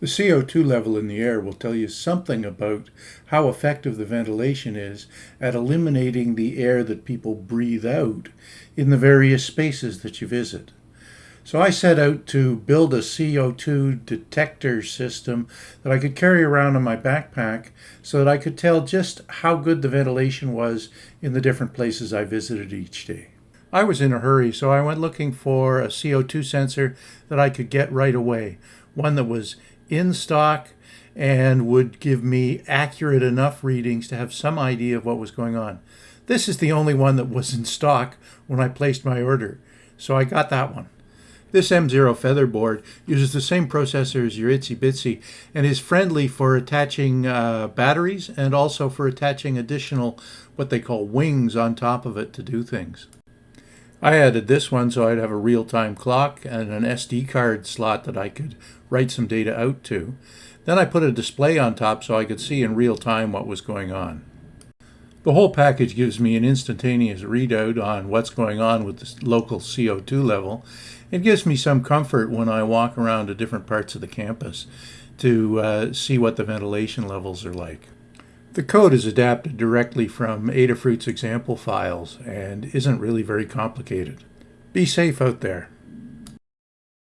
The CO2 level in the air will tell you something about how effective the ventilation is at eliminating the air that people breathe out in the various spaces that you visit. So I set out to build a CO2 detector system that I could carry around in my backpack so that I could tell just how good the ventilation was in the different places I visited each day. I was in a hurry, so I went looking for a CO2 sensor that I could get right away, one that was in stock and would give me accurate enough readings to have some idea of what was going on. This is the only one that was in stock when I placed my order, so I got that one. This M0 Featherboard uses the same processor as your ItsyBitsy and is friendly for attaching uh, batteries and also for attaching additional what they call wings on top of it to do things. I added this one so I'd have a real-time clock and an SD card slot that I could write some data out to. Then I put a display on top so I could see in real time what was going on. The whole package gives me an instantaneous readout on what's going on with the local CO2 level. It gives me some comfort when I walk around to different parts of the campus to uh, see what the ventilation levels are like. The code is adapted directly from Adafruit's example files and isn't really very complicated. Be safe out there.